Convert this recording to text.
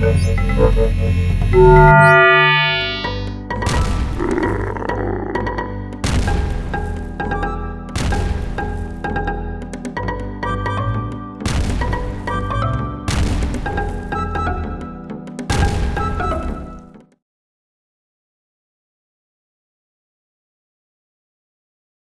Música